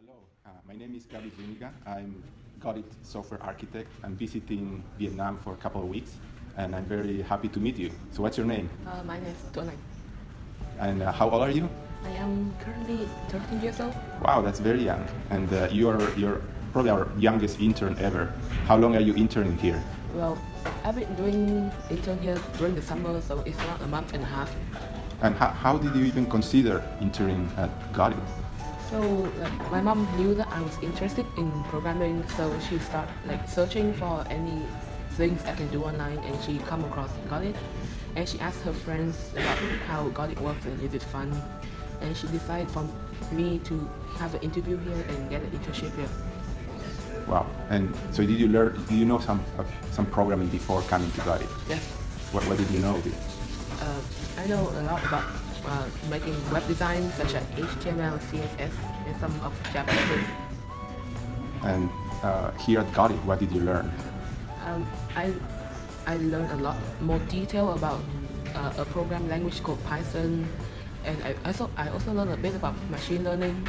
Hello, uh, my name is Gabi Zuniga. I'm Got It software architect. I'm visiting Vietnam for a couple of weeks, and I'm very happy to meet you. So what's your name? Uh, my name is Tuan And uh, how old are you? I am currently 13 years old. Wow, that's very young. And uh, you're, you're probably our youngest intern ever. How long are you interning here? Well, I've been doing intern here during the summer, so it's around a month and a half. And how, how did you even consider interning at Got It? So like, my mom knew that I was interested in programming, so she started like searching for any things I can do online, and she come across Got It, and she asked her friends about how Got It works and is it fun, and she decided for me to have an interview here and get an internship here. Wow. And so did you learn, Do you know some, of some programming before coming to Got It? Yes. What, what did you know? Uh, I know a lot about uh, making web design such as HTML, CSS, and some of JavaScript. And uh, here at Got It, what did you learn? Um, I, I learned a lot more detail about uh, a program language called Python, and I also, I also learned a bit about machine learning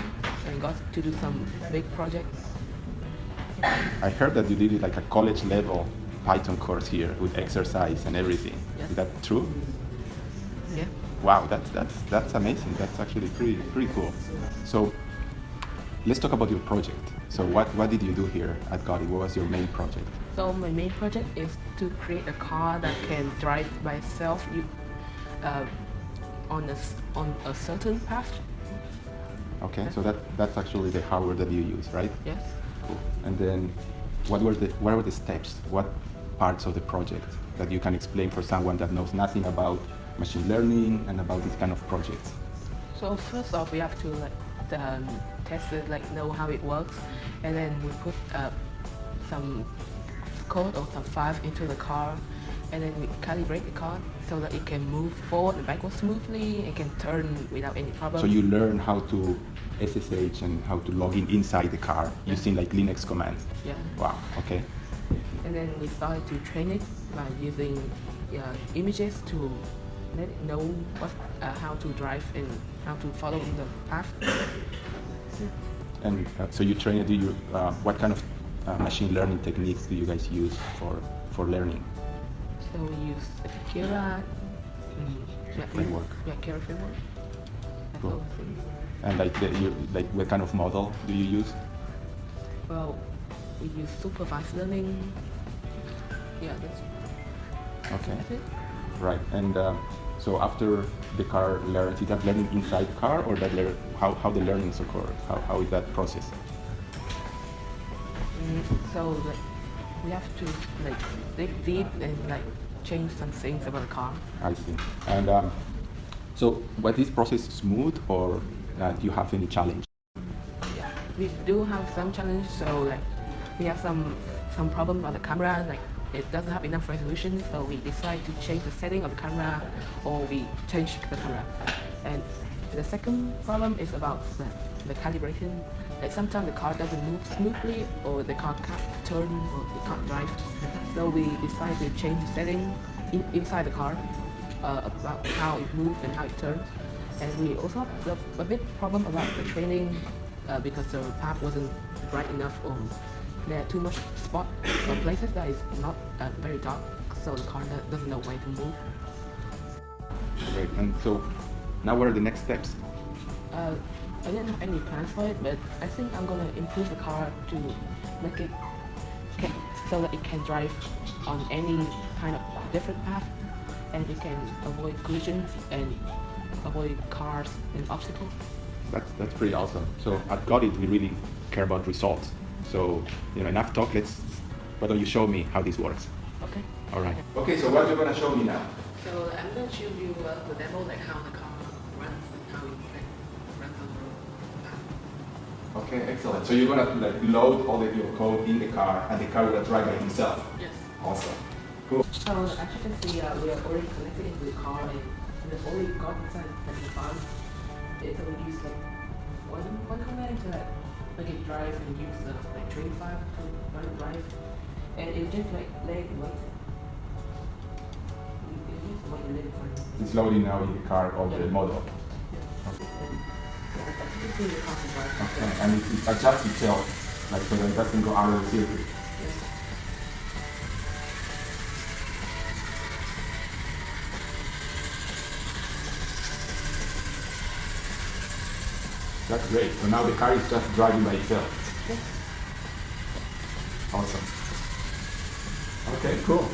and got to do some big projects. I heard that you did like a college level Python course here with exercise and everything. Yes. Is that true? Yeah. Wow, that's that's that's amazing. That's actually pretty pretty cool. So let's talk about your project. So what what did you do here at Got It? What was your main project? So my main project is to create a car that can drive by itself you, uh, on a on a certain path. Okay, so that that's actually the hardware that you use, right? Yes. Cool. And then what were the what were the steps? What parts of the project that you can explain for someone that knows nothing about machine learning and about this kind of projects? So first off, we have to like um, test it, like know how it works, and then we put uh, some code or some files into the car, and then we calibrate the car so that it can move forward and backward smoothly and can turn without any problem. So you learn how to SSH and how to log in inside the car using like Linux commands. yeah, Wow. Okay. and then we started to train it by using uh, images to let it know what, uh, how to drive and how to follow the path. And uh, so you train it. Do you? Uh, what kind of uh, machine learning techniques do you guys use for for learning? So we use Keras mm, Framework. Yeah, Keras framework. Cool. all the things. And like the, you like what kind of model do you use? Well, we use supervised learning. Yeah, that's, Okay. that's. Right. And uh, so after the car learns, is that learning inside the car or that how how the learnings occur? How how is that process? Mm, so like, we have to like dig deep and like change some things about the car. I see. And um, so was this process smooth or uh, do you have any challenge? Yeah, we do have some challenge. So like, we have some some problem about the camera. Like, it doesn't have enough resolution. So we decide to change the setting of the camera, or we change the camera. And the second problem is about the, the calibration. Like sometimes the car doesn't move smoothly, or the car can't turn, or it can't drive. So we decide to change the setting in, inside the car uh, about how it moves and how it turns. And we also have a, bit problem about the training uh, because the path wasn't bright enough or there are too much spot or places that is not uh, very dark, so the car doesn't know where to move. Great. And so now what are the next steps? Uh, I didn't have any plans for it, but I think I'm gonna improve the car to make it so that it can drive on any kind of different path, and it can avoid collisions and avoid cars and obstacles. That's, that's pretty awesome. So at Got It, we really care about results. So, you know, enough talk, let's, why don't you show me how this works? Okay. All right. Okay, so what are you going to show me now? So I'm going to show you uh, the demo, like how the car runs and how it like, runs on the path. Okay, excellent. So you're going to like load all of your code in the car and the car will drive by himself. Yes. Awesome. Cool. So as you can see, uh, we are already connected into the car and we've already got inside the car. It's only use like one, one command to like, it drive and use the like train file to run drive. And it just like it run. It's loading now in the car all the model. Yeah. And- yeah, This is the. Okay, and it, it adjusts itself, like so that it doesn't go out of the circuit. That's great. So now the car is just driving by itself. Awesome. Okay, cool.